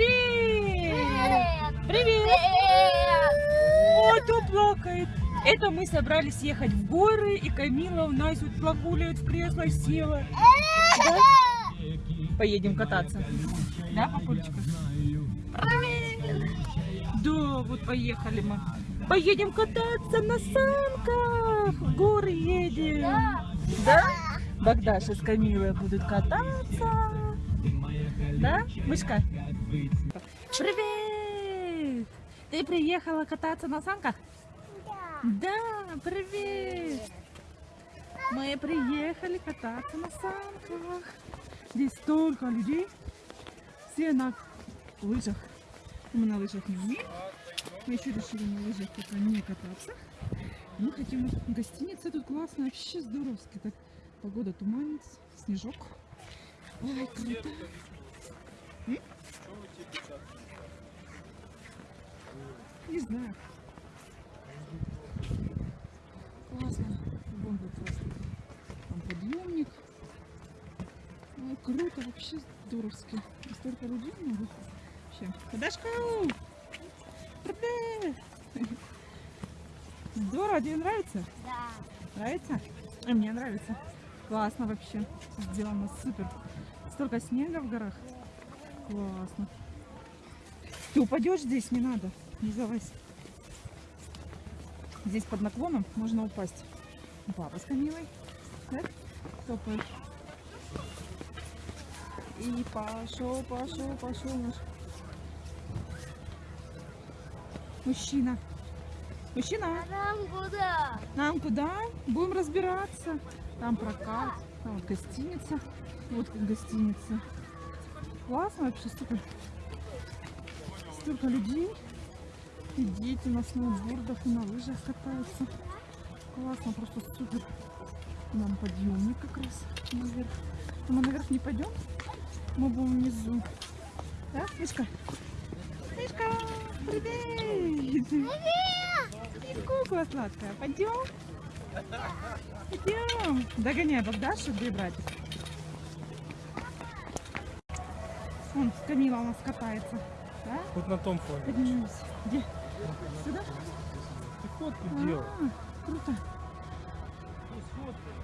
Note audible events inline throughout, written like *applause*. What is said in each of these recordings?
Привет! Привет! Ой, кто плакает? Это мы собрались ехать в горы, и Камила у нас вот плакуляет в кресло села. Да? Поедем кататься. Да, папулечка? Да, вот поехали мы. Поедем кататься на санках. В горы едем. Да? Богдаша с Камилой будут кататься. Да, мышка? Привет! Ты приехала кататься на санках? Да, привет! Мы приехали кататься на санках. Здесь столько людей. Все на лыжах. Мы на лыжах не умеем. Мы еще решили на лыжах пока не кататься. Мы хотим в гостинице. Тут классно, вообще здоровски. Так, погода туманец, снежок. Ой, круто. Не знаю. Классно. Тут классно. Там подъемник. Ой, круто, вообще здоровски. И Столько людей много. Вообще. Подашка! Здорово, тебе нравится? Да. Нравится? А мне нравится. Классно вообще. Сделано супер. Столько снега в горах. Классно. Ты упадешь здесь, не надо. Не залазь. Здесь под наклоном можно упасть. Папа с Камилой. Да? Топает. И пошел, пошел, пошел наш мужчина. Мужчина, А нам куда? нам куда? Будем разбираться. Там прокат, там вот гостиница. Вот как гостиница. Классно вообще, супер. Столько людей. И дети на сноубордах и на лыжах катаются. Классно, просто супер. Нам подъемник как раз наверх. Но мы наверх не пойдем. Мы будем внизу. Да, Мишка? Мишка, привет! Привет! Кукла сладкая. Пойдем? Идем. Догоняй Богдашу, где братик? Вон, Камила у нас катается. Да? Вот на том фоне. Поднимемся. Где? Сюда? Ты фотку делай. А, круто. Ну, сфоткай.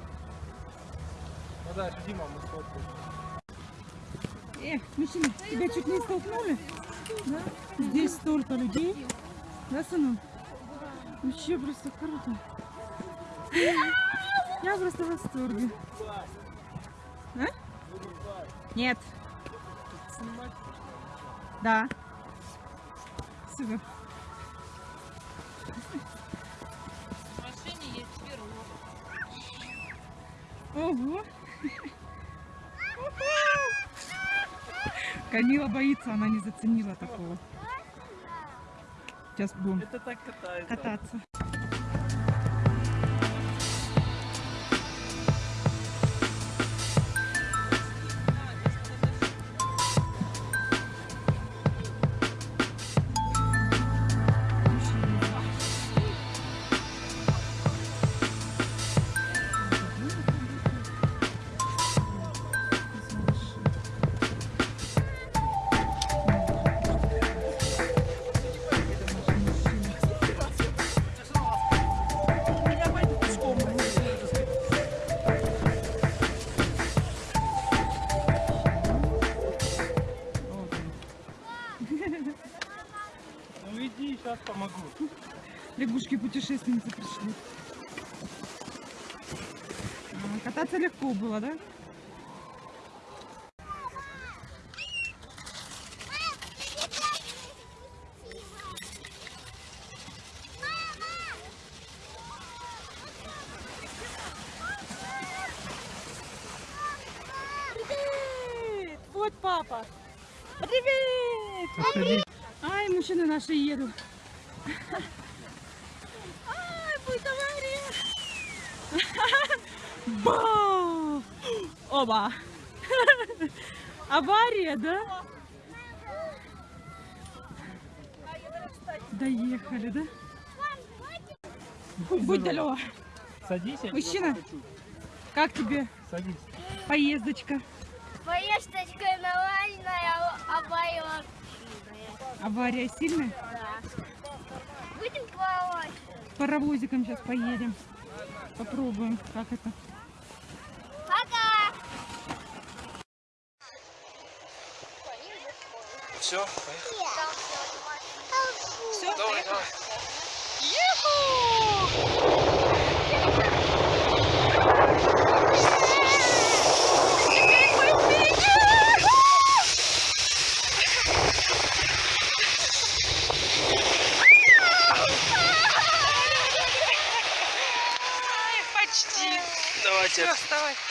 Ну да, Дима, мы сфоткаем. Эх, мужчина, тебя чуть не столкнули? Да? Здесь столько людей. Да, сынок? Вообще просто круто. Я просто в восторге. А? Нет. Да. Супер. В машине есть пирог. Ого. Камила боится, она не заценила такого. Сейчас будем Это так катается. кататься. Лягушки-путешественницы пришли. А, Кататься легко было, да? Привет! Вот папа. Привет! Ай, мужчины наши едут. Ай, будет авария. Ба! Оба. Авария, да? Доехали, да? Будь далеко. Садись, Мужчина. Как тебе Садись. поездочка? Поездочка нормальная, обоюдная. Авария сильная? Будем плавать. Паровозиком сейчас поедем. Попробуем, как это. Пока. Все, поехали. Все, Давай, давай.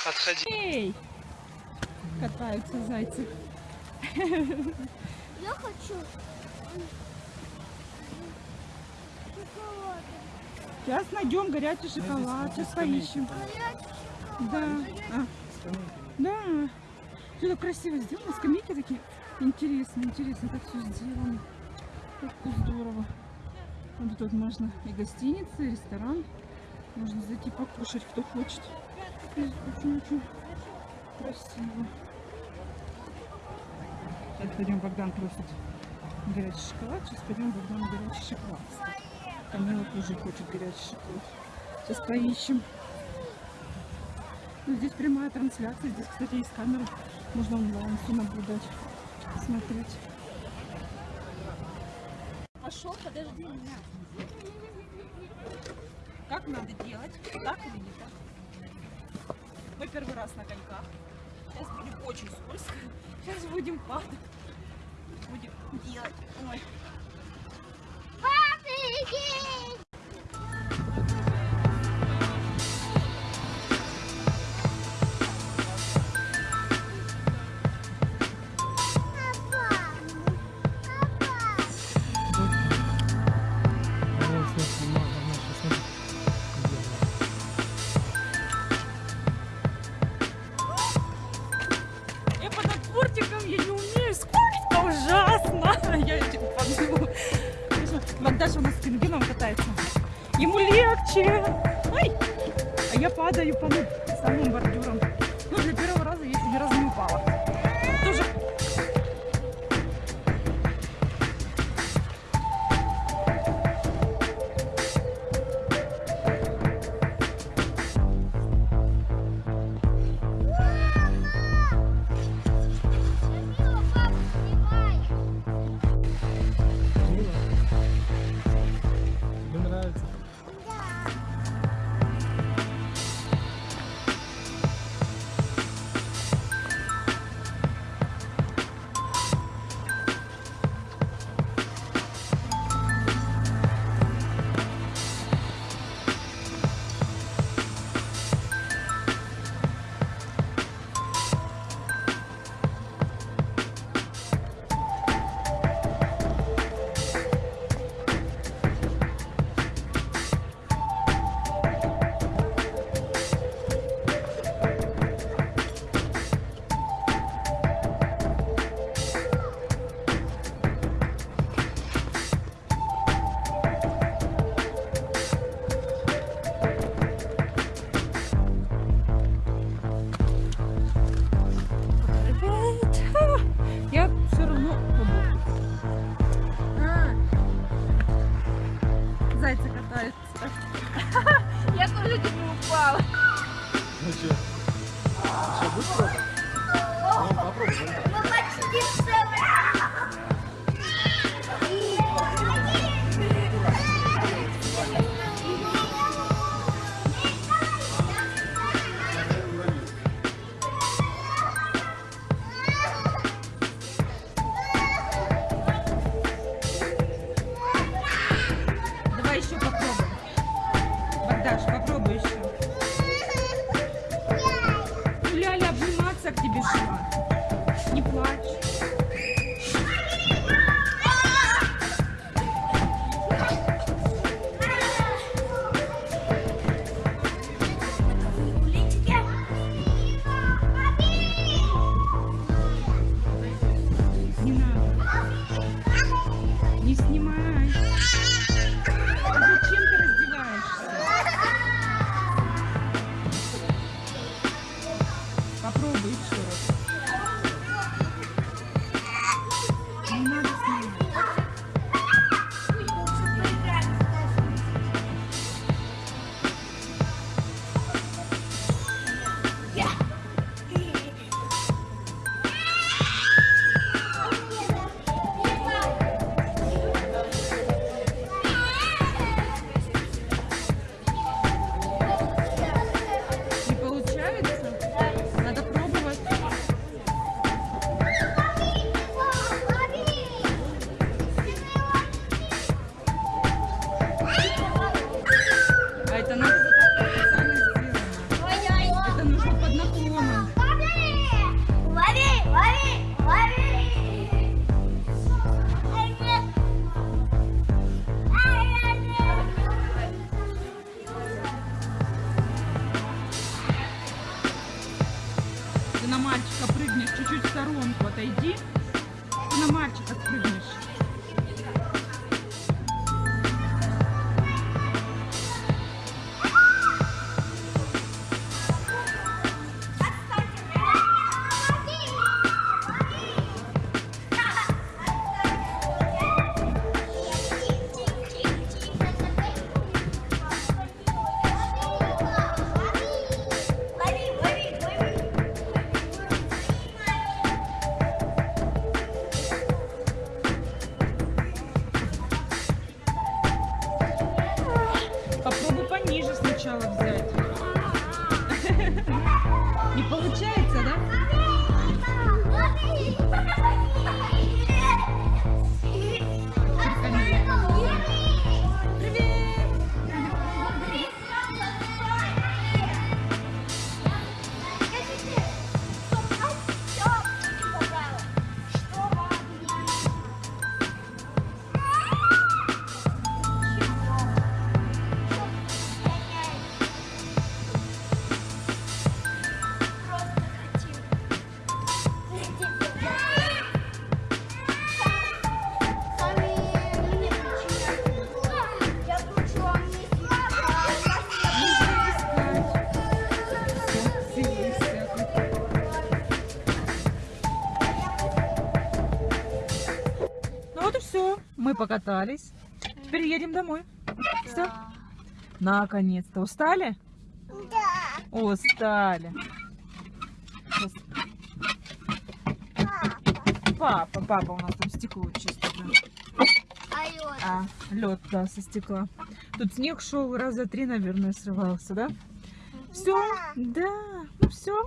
Отходи. Эй! Катаются зайцы. Я хочу. Сейчас найдем горячий шоколад. Сейчас поищем. Да. А, да. Все так красиво сделано. Скамейки такие. Интересно, интересно, как все сделано. Как здорово. Вот тут можно и гостиница, и ресторан. Можно зайти покушать, кто хочет. Красиво. Сейчас пойдем, Богдан просит горячий шоколад. Сейчас пойдем, Богдан горячий шоколад. Камила тоже хочет горячий шоколад. Сейчас поищем. Ну, здесь прямая трансляция. Здесь, кстати, есть камера. Можно онлайн все наблюдать, смотреть. Пошел, подожди меня. Как надо делать? Так или не так? Мы первый раз на коньках. Сейчас будет очень скользко. Сейчас будем падать. Будем делать. Ой. Я не умею. Сколько ужасно. *laughs* Я этим падаю. Богдаша у нас с пингвином катается. Ему легче. Ой. А я падаю по самым бордюрам. Ну что? Что, будешь пробовать? Ну, попробуй. Мы почти все. Шла. Не плачь. Мы покатались. Теперь едем домой. Все. Наконец-то. Устали? Да. Устали. Сейчас Папа, папа у нас там стекло чистит. да. А лед? А, лед, да, со стекла. Тут снег шел раза три, наверное, срывался, да? Все, да, ну все.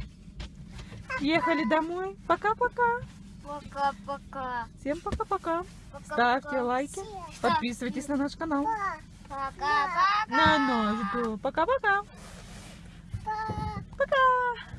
Ехали домой. Пока-пока. Пока-пока. Всем пока-пока. Ставьте лайки, подписывайтесь на наш канал. Пока-пока. На наш Пока-пока. Пока.